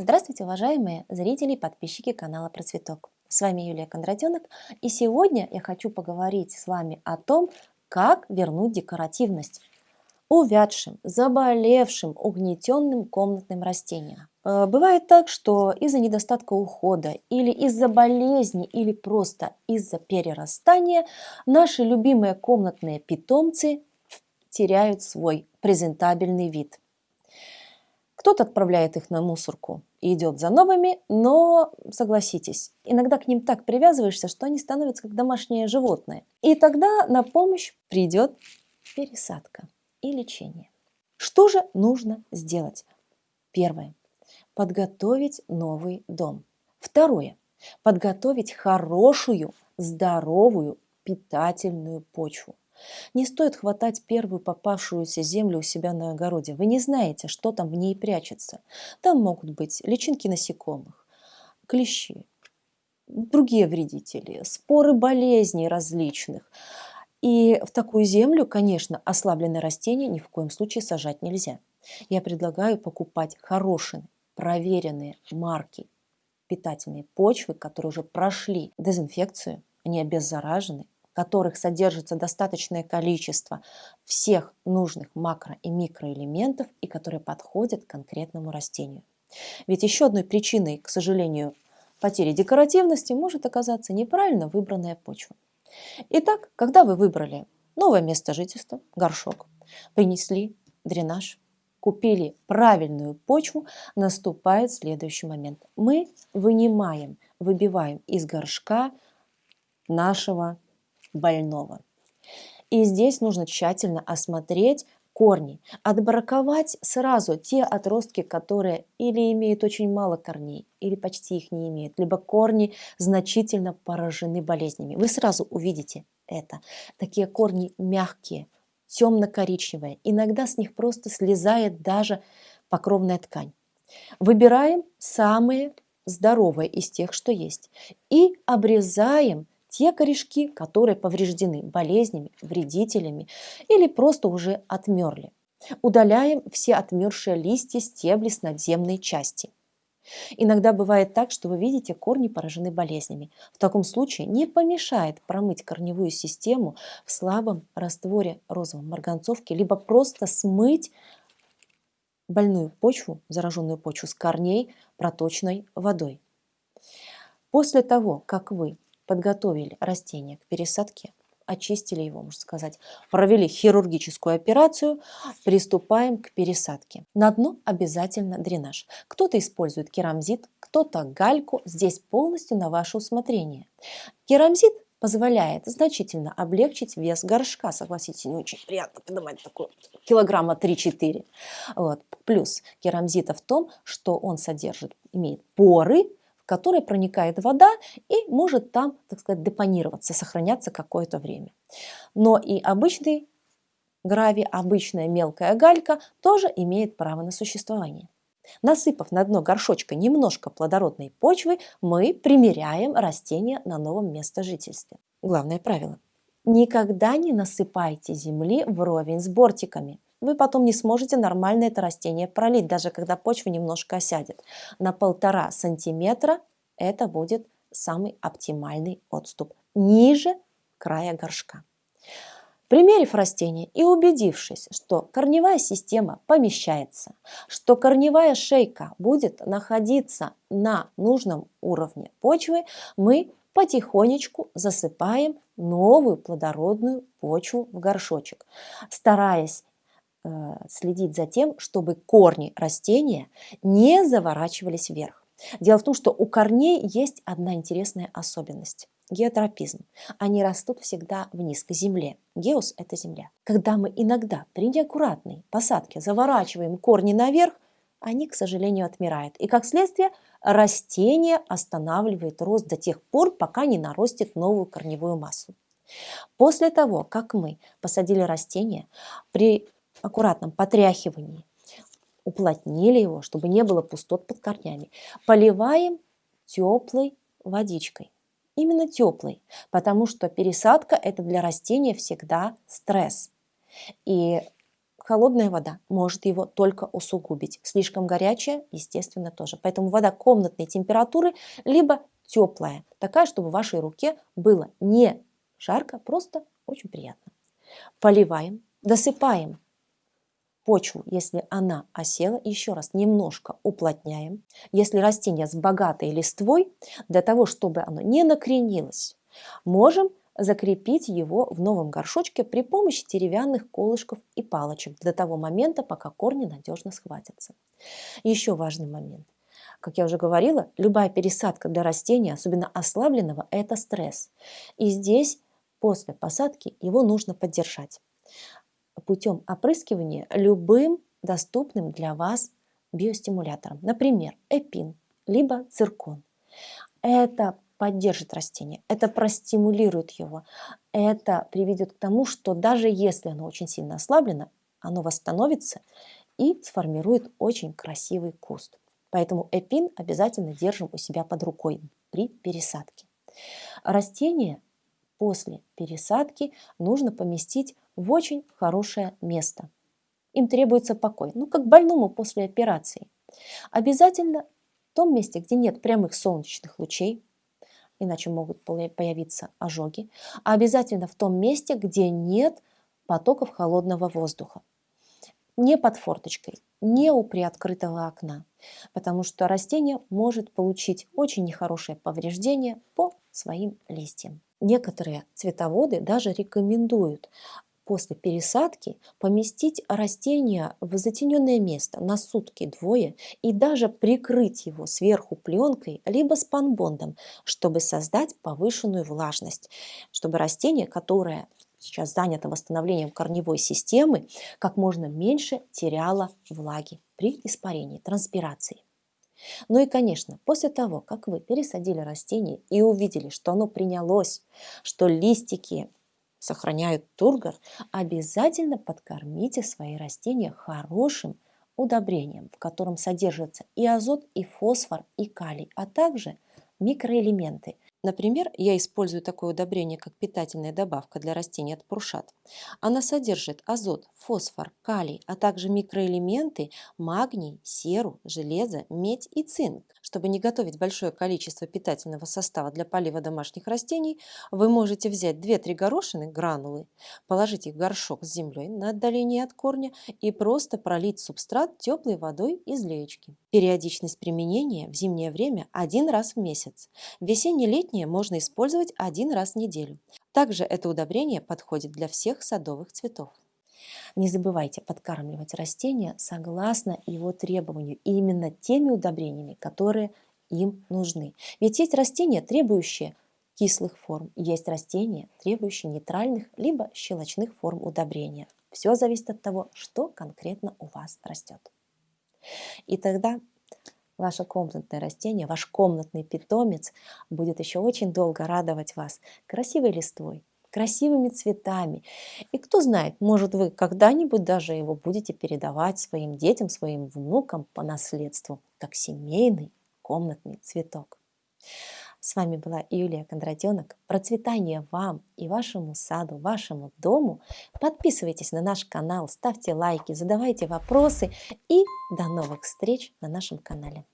Здравствуйте, уважаемые зрители и подписчики канала Процветок. С вами Юлия Кондратенок, и сегодня я хочу поговорить с вами о том, как вернуть декоративность увядшим, заболевшим, угнетенным комнатным растениям. Э, бывает так, что из-за недостатка ухода или из-за болезни или просто из-за перерастания наши любимые комнатные питомцы теряют свой презентабельный вид – кто-то отправляет их на мусорку идет за новыми, но согласитесь, иногда к ним так привязываешься, что они становятся как домашние животные. И тогда на помощь придет пересадка и лечение. Что же нужно сделать? Первое. Подготовить новый дом. Второе. Подготовить хорошую, здоровую, питательную почву. Не стоит хватать первую попавшуюся землю у себя на огороде. Вы не знаете, что там в ней прячется. Там могут быть личинки насекомых, клещи, другие вредители, споры болезней различных. И в такую землю, конечно, ослабленные растения ни в коем случае сажать нельзя. Я предлагаю покупать хорошие, проверенные марки питательные почвы, которые уже прошли дезинфекцию, они обеззаражены, которых содержится достаточное количество всех нужных макро- и микроэлементов и которые подходят конкретному растению. Ведь еще одной причиной, к сожалению, потери декоративности может оказаться неправильно выбранная почва. Итак, когда вы выбрали новое место жительства, горшок, принесли дренаж, купили правильную почву, наступает следующий момент. Мы вынимаем, выбиваем из горшка нашего больного. И здесь нужно тщательно осмотреть корни, отбраковать сразу те отростки, которые или имеют очень мало корней, или почти их не имеют, либо корни значительно поражены болезнями. Вы сразу увидите это. Такие корни мягкие, темно-коричневые, иногда с них просто слезает даже покровная ткань. Выбираем самые здоровые из тех, что есть, и обрезаем те корешки, которые повреждены болезнями, вредителями или просто уже отмерли. Удаляем все отмершие листья, стебли с надземной части. Иногда бывает так, что вы видите, корни поражены болезнями. В таком случае не помешает промыть корневую систему в слабом растворе розовой марганцовки, либо просто смыть больную почву, зараженную почву с корней проточной водой. После того, как вы подготовили растение к пересадке, очистили его, можно сказать, провели хирургическую операцию, приступаем к пересадке. На дно обязательно дренаж. Кто-то использует керамзит, кто-то гальку, здесь полностью на ваше усмотрение. Керамзит позволяет значительно облегчить вес горшка. Согласитесь, не очень приятно поднимать такой килограмма 3-4. Вот. Плюс керамзита в том, что он содержит, имеет поры, которой проникает вода и может там, так сказать, депонироваться, сохраняться какое-то время. Но и обычный гравий, обычная мелкая галька тоже имеет право на существование. Насыпав на дно горшочка немножко плодородной почвы, мы примеряем растение на новом местожительстве. Главное правило. Никогда не насыпайте земли вровень с бортиками вы потом не сможете нормально это растение пролить, даже когда почва немножко осядет. На полтора сантиметра это будет самый оптимальный отступ, ниже края горшка. Примерив растение и убедившись, что корневая система помещается, что корневая шейка будет находиться на нужном уровне почвы, мы потихонечку засыпаем новую плодородную почву в горшочек, стараясь следить за тем, чтобы корни растения не заворачивались вверх. Дело в том, что у корней есть одна интересная особенность – геотропизм. Они растут всегда вниз, к земле. Геос – это земля. Когда мы иногда при неаккуратной посадке заворачиваем корни наверх, они, к сожалению, отмирают. И как следствие растение останавливает рост до тех пор, пока не нарастет новую корневую массу. После того, как мы посадили растение, при аккуратном потряхивании уплотнили его, чтобы не было пустот под корнями. Поливаем теплой водичкой. Именно теплой, потому что пересадка это для растения всегда стресс. И холодная вода может его только усугубить. Слишком горячая, естественно, тоже. Поэтому вода комнатной температуры, либо теплая, такая, чтобы в вашей руке было не жарко, просто очень приятно. Поливаем, досыпаем почву, если она осела, еще раз немножко уплотняем. Если растение с богатой листвой, для того, чтобы оно не накренилось, можем закрепить его в новом горшочке при помощи деревянных колышков и палочек до того момента, пока корни надежно схватятся. Еще важный момент. Как я уже говорила, любая пересадка для растения, особенно ослабленного, это стресс. И здесь после посадки его нужно поддержать путем опрыскивания любым доступным для вас биостимулятором, например, эпин, либо циркон. Это поддержит растение, это простимулирует его, это приведет к тому, что даже если оно очень сильно ослаблено, оно восстановится и сформирует очень красивый куст. Поэтому эпин обязательно держим у себя под рукой при пересадке. Растение после пересадки нужно поместить в очень хорошее место. Им требуется покой, ну как больному после операции. Обязательно в том месте, где нет прямых солнечных лучей, иначе могут появиться ожоги, а обязательно в том месте, где нет потоков холодного воздуха. Не под форточкой, не у приоткрытого окна, потому что растение может получить очень нехорошее повреждение по своим листьям. Некоторые цветоводы даже рекомендуют после пересадки поместить растение в затененное место на сутки-двое и даже прикрыть его сверху пленкой либо спанбондом, чтобы создать повышенную влажность, чтобы растение, которое сейчас занято восстановлением корневой системы, как можно меньше теряло влаги при испарении, транспирации. Ну и, конечно, после того, как вы пересадили растение и увидели, что оно принялось, что листики сохраняют тургор, обязательно подкормите свои растения хорошим удобрением, в котором содержатся и азот, и фосфор, и калий, а также микроэлементы – Например, я использую такое удобрение, как питательная добавка для растений от Прушат. Она содержит азот, фосфор, калий, а также микроэлементы магний, серу, железо, медь и цинк. Чтобы не готовить большое количество питательного состава для полива домашних растений, вы можете взять 2-3 горошины, гранулы, положить их в горшок с землей на отдалении от корня и просто пролить субстрат теплой водой из леечки. Периодичность применения в зимнее время один раз в месяц. Весенне-летнее можно использовать один раз в неделю. Также это удобрение подходит для всех садовых цветов. Не забывайте подкармливать растения согласно его требованию и именно теми удобрениями, которые им нужны. Ведь есть растения, требующие кислых форм, есть растения, требующие нейтральных либо щелочных форм удобрения. Все зависит от того, что конкретно у вас растет. И тогда ваше комнатное растение, ваш комнатный питомец будет еще очень долго радовать вас красивой листвой, красивыми цветами. И кто знает, может вы когда-нибудь даже его будете передавать своим детям, своим внукам по наследству, как семейный комнатный цветок. С вами была Юлия Кондратенок. Процветания вам и вашему саду, вашему дому. Подписывайтесь на наш канал, ставьте лайки, задавайте вопросы и до новых встреч на нашем канале.